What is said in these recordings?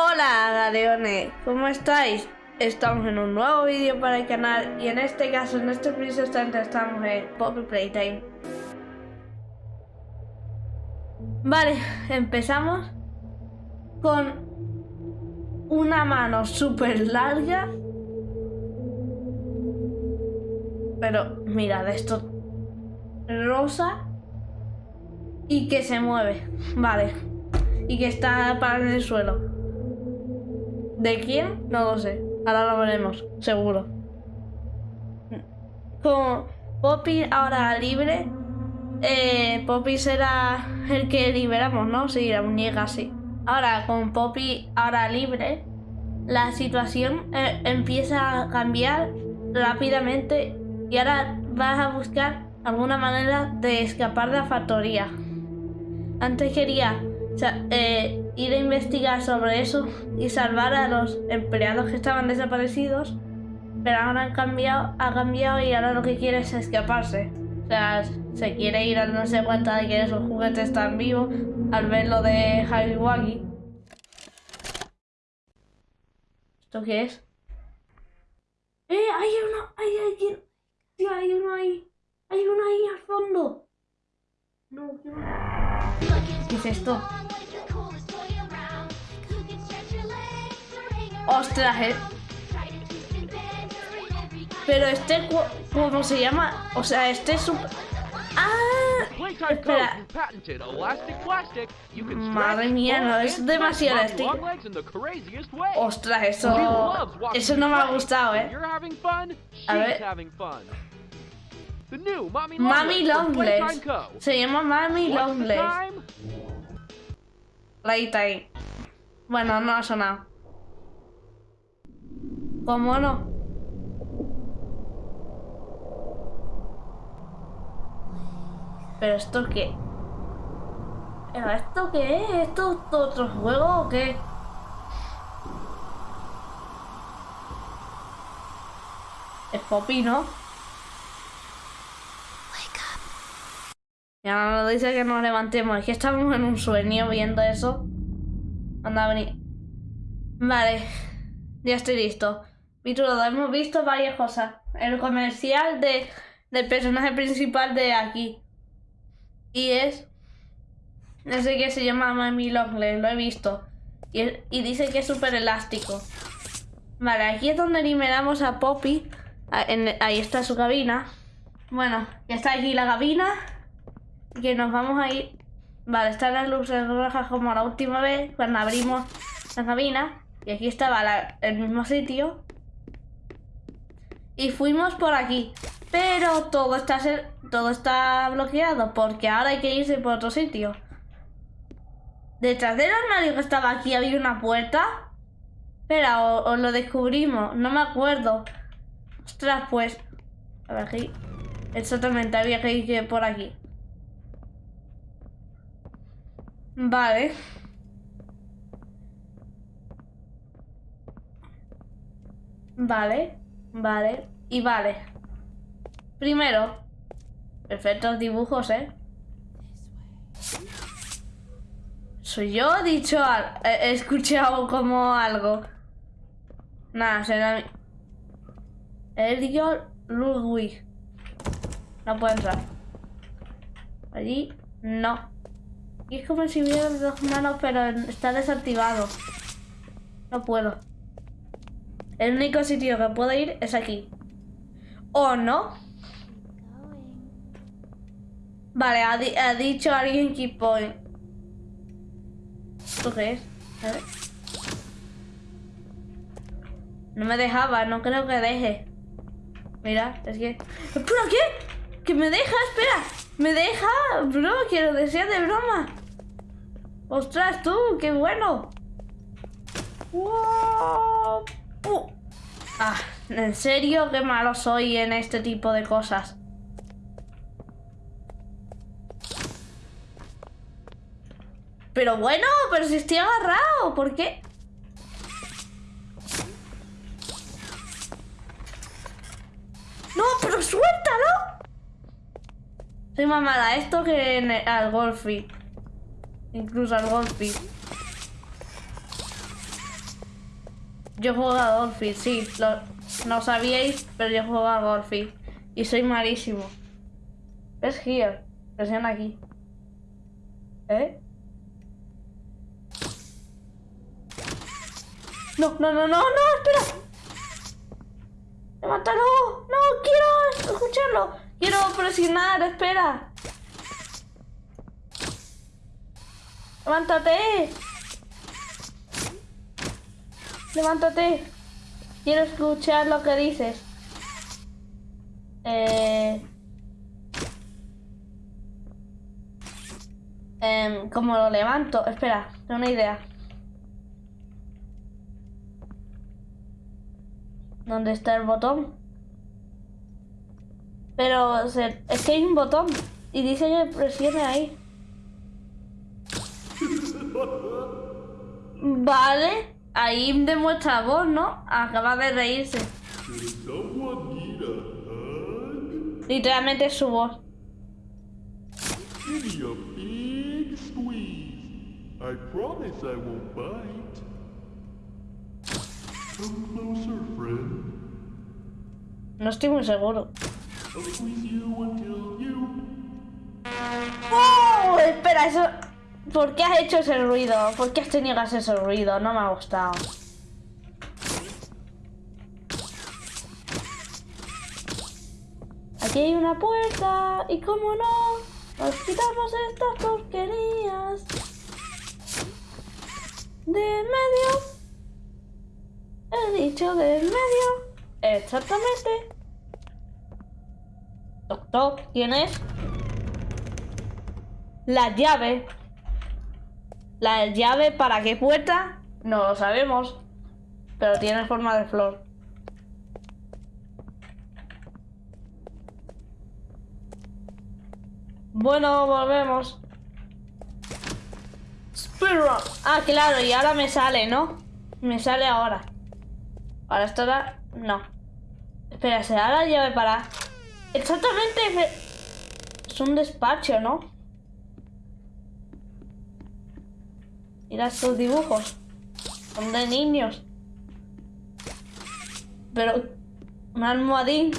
Hola galeones, ¿cómo estáis? Estamos en un nuevo vídeo para el canal y en este caso, en este preciso instante estamos en Poppy Playtime. Vale, empezamos con una mano súper larga. Pero mirad esto Rosa Y que se mueve Vale Y que está parado en el suelo ¿De quién? No lo sé. Ahora lo veremos, seguro. Con Poppy ahora libre, eh, Poppy será el que liberamos, ¿no? Sí, la muñeca, sí. Ahora, con Poppy ahora libre, la situación eh, empieza a cambiar rápidamente y ahora vas a buscar alguna manera de escapar de la factoría. Antes quería eh, ir a investigar sobre eso y salvar a los empleados que estaban desaparecidos, pero ahora han cambiado, ha cambiado y ahora lo que quiere es escaparse. O sea, se quiere ir al darse cuenta de que esos juguetes están vivos al ver lo de Waggy. ¿Esto qué es? ¡Eh! ¡Hay uno! ¡Hay alguien! ¡Tío, hay uno ahí! ¡Hay uno ahí al fondo! No, ¿qué es esto? Ostras, eh. Pero este, ¿cómo se llama? O sea, este es un... ¡Ah! Espera. Madre mía, no es demasiado elástico. Ostras, eso... Eso no me ha gustado, ¿eh? A ver. Mami Longlegs. Se llama Mami Longlegs. Ahí Bueno, no ha sonado. ¿Cómo no? ¿Pero esto qué? ¿Pero esto qué es? ¿Esto es otro juego o qué? Es Poppy, ¿no? Ya nos dice que nos levantemos. Es que estamos en un sueño viendo eso. Anda a venir. Vale. Ya estoy listo. Vitrudo, hemos visto varias cosas. El comercial de, del personaje principal de aquí. Y es... No sé qué se llama Mami Longley, lo he visto. Y, y dice que es súper elástico. Vale, aquí es donde liberamos a Poppy. ahí está su cabina. Bueno, ya está aquí la cabina. Y que nos vamos a ir... Vale, están las luces rojas como la última vez cuando abrimos la cabina. Y aquí estaba el mismo sitio. Y fuimos por aquí. Pero todo está, todo está bloqueado porque ahora hay que irse por otro sitio. Detrás del armario que estaba aquí había una puerta. Espera, o, lo descubrimos. No me acuerdo. Ostras, pues... A ver, aquí... Exactamente, había que ir por aquí. Vale. Vale, vale y vale. Primero, perfectos dibujos, ¿eh? Soy yo, he dicho he escuchado como algo. Nada, será Elio Ludwig. No puedo entrar. Allí, no. Y es como si hubiera dos manos, pero está desactivado. No puedo. El único sitio que puedo ir es aquí. ¿O no? Vale, ha, dicho alguien keep point. ¿Esto qué es? A ver. No me dejaba, no creo que deje. Mira, es que... ¿Pero qué? ¿Que me deja? Espera. ¿Me deja? Bro, quiero decir de broma. ¡Ostras, tú! ¡Qué bueno! ¡Wow! Ah, en serio, qué malo soy en este tipo de cosas. Pero bueno, pero si estoy agarrado, ¿por qué? ¡No, pero suéltalo! Soy más mala esto que en al golfi. Incluso al golfi. Yo juego a Golfi, sí. Lo, no sabíais, pero yo juego a Golfi. Y soy malísimo. Es here. Presiona aquí. ¿Eh? No, no, no, no, no, espera. ¡Levántalo! ¡No! ¡Quiero escucharlo! ¡Quiero presionar! ¡Espera! ¡Levántate! ¡Levántate! Quiero escuchar lo que dices. Eh... Eh, ¿Cómo lo levanto? Espera, tengo una idea. ¿Dónde está el botón? Pero es que hay un botón y dice que presione ahí. Vale, ahí demuestra voz, ¿no? Acaba de reírse. Literalmente es su voz. I promise I won't bite. Come closer, friend. No estoy muy seguro. ¡Oh! Espera, eso... ¿Por qué has hecho ese ruido? ¿Por qué has tenido ese ruido? No me ha gustado. Aquí hay una puerta y como no, nos quitamos estas porquerías de medio. He dicho de medio. Exactamente. Doctor, ¿quién es? La llave. ¿La llave para qué puerta? No lo sabemos. Pero tiene forma de flor. Bueno, volvemos. Ah, claro, y ahora me sale, ¿no? Me sale ahora. Ahora estará... No. Espera, ¿será la llave para...? Exactamente... Es un despacho, ¿no? Mira estos dibujos. Son de niños. Pero... Un almohadín.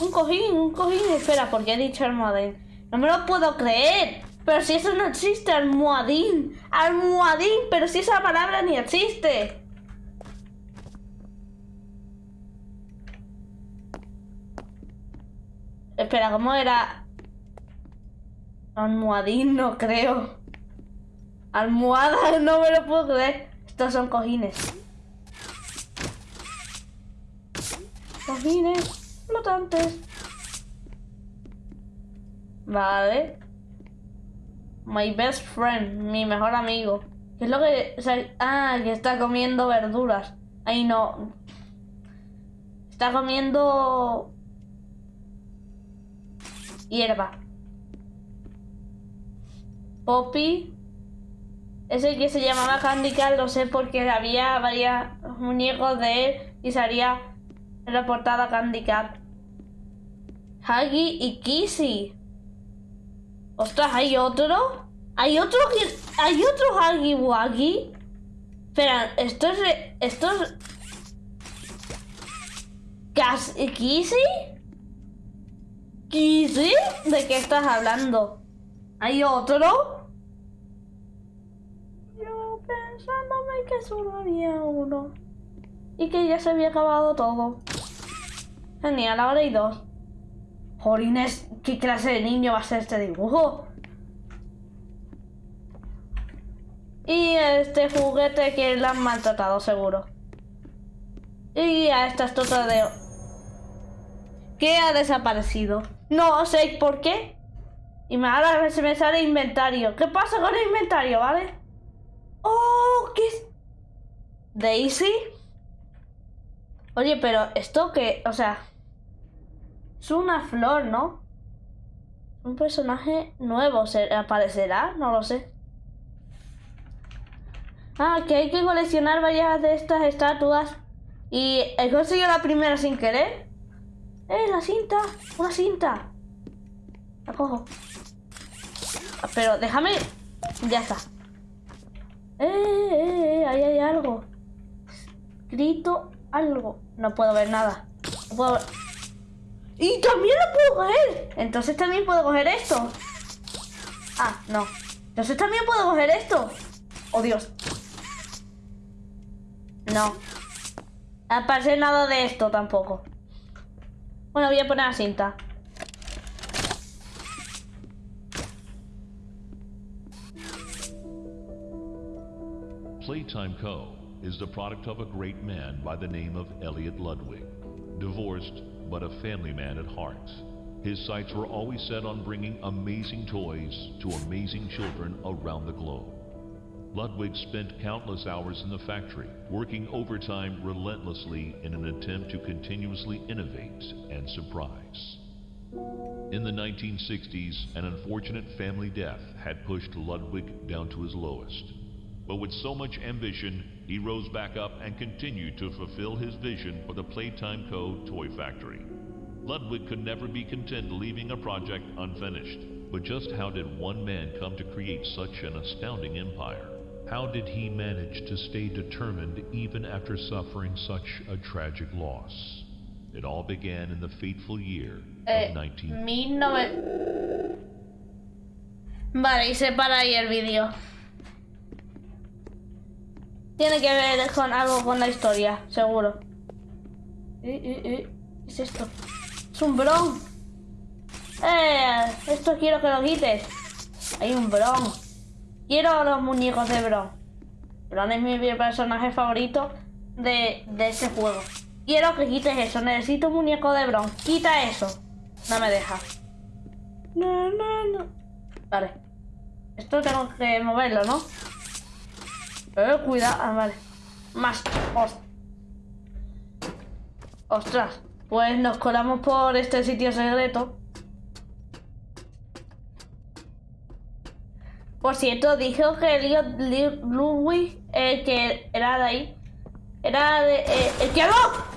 Un cojín, un cojín. Espera, ¿por qué he dicho almohadín? No me lo puedo creer. Pero si eso no existe, almohadín. Almohadín, pero si esa palabra ni existe. Espera, ¿cómo era? Almohadín, no creo. Almohada, no me lo puedo creer. Estos son cojines. Cojines flotantes. Vale. My best friend, mi mejor amigo. ¿Qué es lo que...? ah, que está comiendo verduras. Ay, no. Está comiendo... Hierba. Poppy. Ese que se llamaba Candy lo sé porque había varios muñecos de él y salía en la portada Candy Cat. Y Kissy. Ostras, ¿hay otro? ¿Hay otro ¿Hay otro Huggy Wuggy? Espera, esto es... Esto es... ¿Kissy? ¿Kissy? ¿De qué estás hablando? ¿Hay otro? Que solo había uno. Y que ya se había acabado todo. Genial, ahora hay dos. Jolines, ¿qué clase de niño va a ser este dibujo? Y este juguete que le han maltratado, seguro. Y a esta estotra de... ¿Qué ha desaparecido? No sé por qué. Y ahora se me sale inventario. ¿Qué pasa con el inventario, vale? ¡Oh! ¿Qué es? ¿Daisy? Oye, pero esto que... O sea... Es una flor, ¿no? Un personaje nuevo. ¿se ¿Aparecerá? No lo sé. Ah, que hay que coleccionar varias de estas estatuas. Y he conseguido la primera sin querer. ¡Eh, la cinta! ¡Una cinta! La cojo. Pero déjame... Ya está. ¡Eh, eh, eh! Ahí hay algo. Escrito algo. No puedo ver nada. No puedo ver. Y también lo puedo coger. Entonces también puedo coger esto. Ah, no. Entonces también puedo coger esto. Oh, Dios. No. Aparece nada de esto tampoco. Bueno, voy a poner la cinta. Playtime Co. is the product of a great man by the name of Elliot Ludwig. Divorced, but a family man at heart. His sights were always set on bringing amazing toys to amazing children around the globe. Ludwig spent countless hours in the factory, working overtime relentlessly in an attempt to continuously innovate and surprise. In the 1960s, an unfortunate family death had pushed Ludwig down to his lowest. But with so much ambition, he rose back up and continued to fulfill his vision for the Playtime Co. toy factory. Ludwig could never be content leaving a project unfinished. But just how did one man come to create such an astounding empire? How did he manage to stay determined even after suffering such a tragic loss? It all began in the fateful year Eh, of 19... 19... Vale, y se para ahí el vídeo. Tiene que ver con algo con la historia, seguro. Eh, eh, eh, ¿Qué es esto? Es un bron. Eh, esto quiero que lo quites. Hay un bron. Quiero los muñecos de bron. Bron es mi personaje favorito de, de este juego. Quiero que quites eso. Necesito un muñeco de bron. Quita eso. No me deja. No, no, no. Vale. Esto tengo que moverlo, ¿no? Eh, cuidado. Ah, vale. Más. Os- Ostras. Pues nos colamos por este sitio secreto. Por cierto, dijo que Elliot Li- Ludwig, el que era de ahí, era de, eh, el que habló.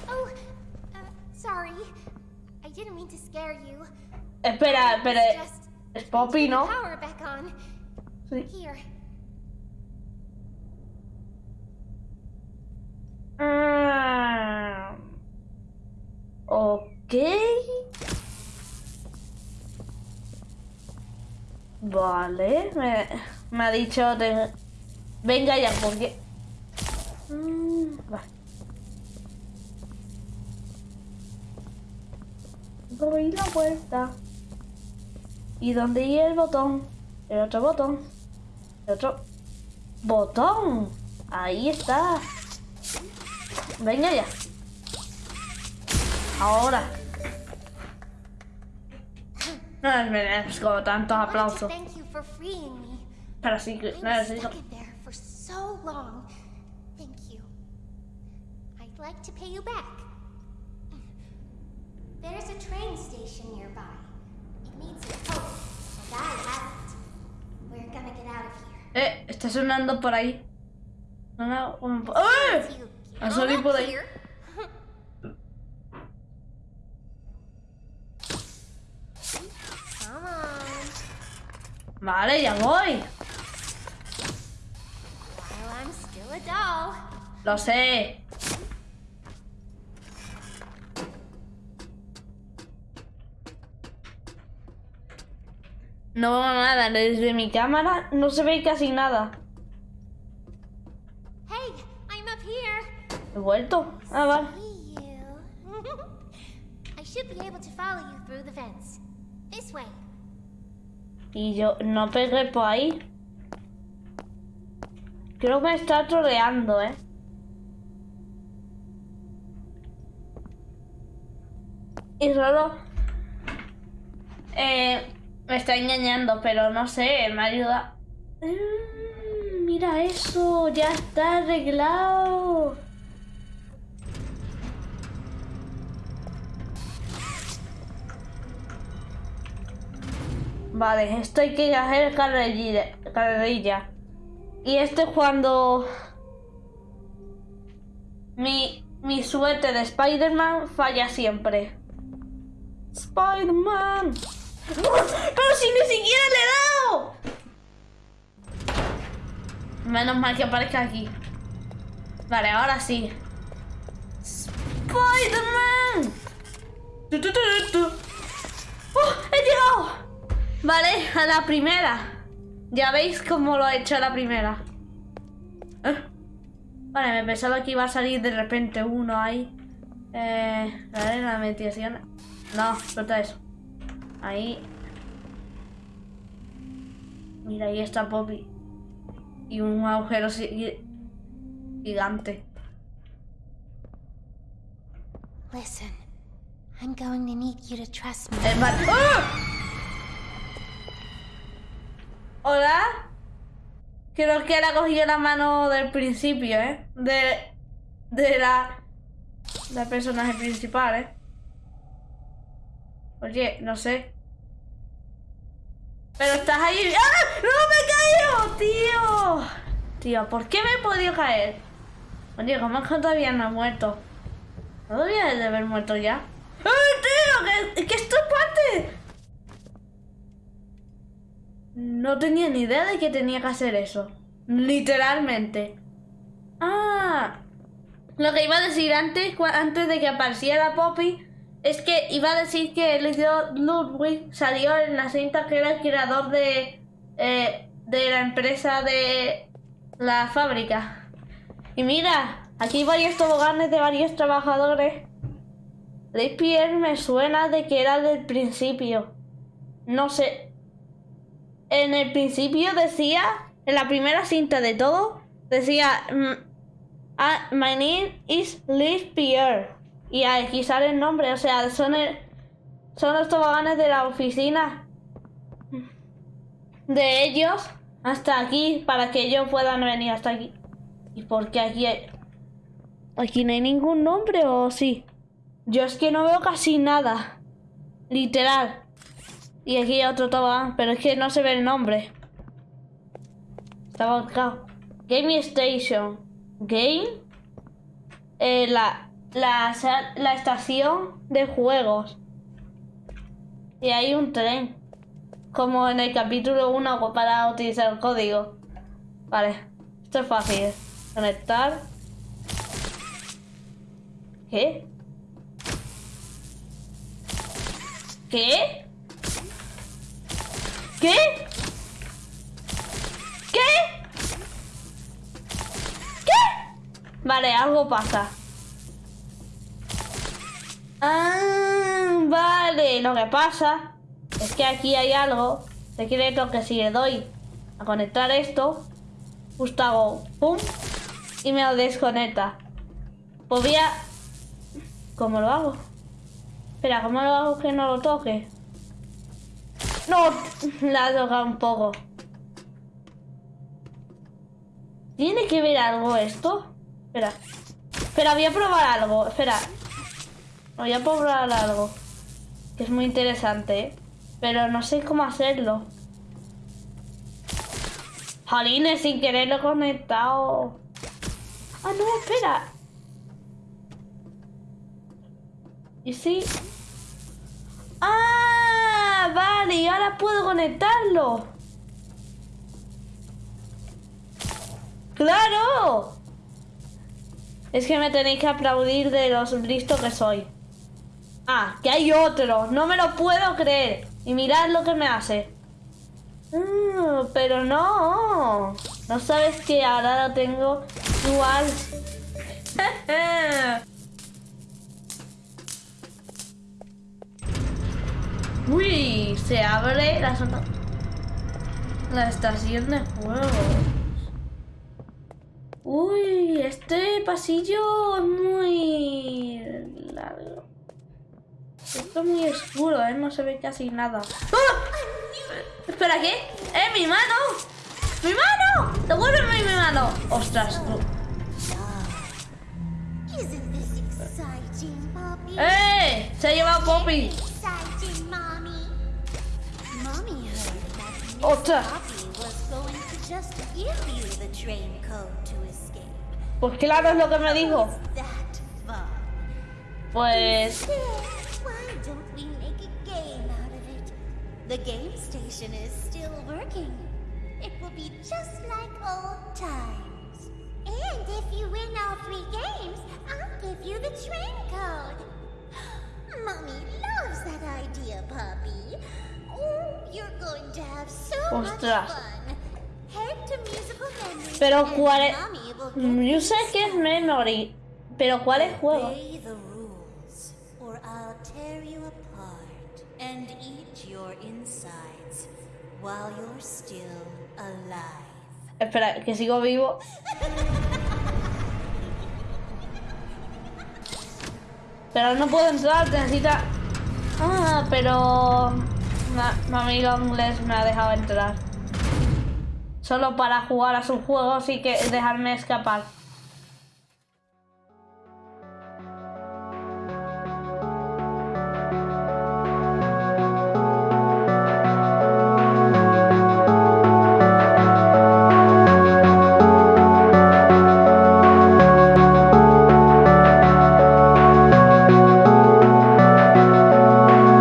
Oh, uh, sorry. I didn't mean to scare you. Espera, espera. Es Poppy, ¿no? Sí. Ah, ok. Vale, me, ha dicho de... Venga ya, porque... Mm. Abrí la puerta. ¿Y dónde iba el botón? El otro botón. El otro... ¡Botón! Ahí está. Venga ya. Ahora. No es merezco tantos aplausos. thank you for freeing me. Pero sí que was necesito. like to pay you back. There's a train station nearby. It needs a tow, and I have it. We're gonna get out of here. Eh, está sonando por ahí. Suena un po- ¡Eh! You get salido on por ahí. Vale, ya voy. Lo sé. No veo nada. Desde mi cámara no se ve casi nada. Hey, I'm up here. He vuelto. Ah, vale. See you. I should be able to follow you through the fence. This way. Y yo no pegué por ahí. Creo que me está troleando, ¿eh? Y solo... eh, me está engañando, pero no sé, me ayuda. Mm, mira eso, ya está arreglado. Vale, esto hay que hacer carrerilla. carrerilla. Y esto es cuando mi, mi suerte de Spider-Man falla siempre. Spider-Man. ¡Pero si ni siquiera le he dado! Menos mal que aparezca aquí. Vale, ahora sí. ¡Spider-Man! ¡Oh! ¡He llegado! Vale, a la primera. Ya veis cómo lo he hecho a la primera. ¿Eh? Vale, me pensaba que iba a salir de repente uno ahí. Eh, vale, la meditación. No, suelta eso. Ahí. Mira, ahí está Poppy. Y un agujero gigante. Listen, I'm going to need you to trust me. Eh. ¡Ah! Hola. Creo que él ha cogido la mano del principio, ¿eh? De, de la, la personaje principal, ¿eh? Oye, no sé. Pero estás ahí. ¡Ah! ¡No me he caído! ¡Tío! Tío, ¿por qué me he podido caer? Oye, ¿cómo es que todavía no he muerto? ¿No debería de haber muerto ya? ¡Ay, tío! ¿Qué, qué esto es parte? No tenía ni idea de que tenía que hacer eso. Literalmente. Ah. Lo que iba a decir antes, antes de que apareciera Poppy, es que iba a decir que Elliot Ludwig salió en la cinta que era el creador de, eh, de la empresa de la fábrica. Y mira, aquí hay varios toboganes de varios trabajadores. Lake Pierre me suena de que era del principio. No sé. En el principio decía, en la primera cinta de todo, decía, mm, ah, My name is Liz Pierre. Y aquí sale el nombre, o sea, son, el- son los toboganes de la oficina de ellos hasta aquí para que ellos puedan venir hasta aquí. ¿Y por qué aquí hay... Aquí no hay ningún nombre o sí? Yo es que no veo casi nada. Literal. Y aquí otro tobogán, pero es que no se ve el nombre. Está volcado. Game Station. Game. Eh, la, la, la estación de juegos. Y hay un tren. Como en el capítulo 1 para utilizar el código. Vale. Esto es fácil. Conectar. ¿Qué? ¿Qué? ¿Qué? ¿Qué? ¿Qué? Vale, algo pasa. Ah, vale, lo que pasa es que aquí hay algo secreto que si le doy a conectar esto, justo hago pum y me lo desconecta. Pues voy a... ¿Cómo lo hago? Espera, ¿cómo lo hago que no lo toque? No, la ha un poco. ¿Tiene que ver algo esto? Espera. Espera, voy a probar algo. Espera. Voy a probar algo. Que es muy interesante, ¿eh? Pero no sé cómo hacerlo. Jolines, sin querer lo he conectado. Ah, no, espera. ¿Y si? ¡Ah! Vale, y ahora puedo conectarlo. ¡Claro! Es que me tenéis que aplaudir de los listos que soy. Ah, que hay otro. No me lo puedo creer. Y mirad lo que me hace. Mm, pero no. No sabes que ahora lo tengo igual. Uy, se abre la zona. La estación de juegos. Uy, este pasillo es muy largo. Esto es muy oscuro, ¿eh? No se ve casi nada. ¡Ah! Espera, ¿qué? ¡Eh, mi mano! ¡Mi mano! ¡Devuélveme mi mano! ¡Ostras, tú! Poppy? ¡Eh! Se ha llevado Poppy. Code to escape. Pues claro es lo que me dijo. Pues... Why don't we make a game out of it? The game station is still working. It will be just like old times. And if you win all three games, I'll give you the train code. Mommy loves that idea. Oh, Ostras. Pero cuál es... Mm, Yo sé que es Memory, pero ¿cuál es juego? Obey the rules, or I'll tear you apart and eat your insides while you're still alive. Espera, que sigo vivo. Pero no puedo entrar, necesita... Ah, pero... Ma- Mami Longles me ha dejado entrar. Solo para jugar a sus juegos y que dejarme escapar.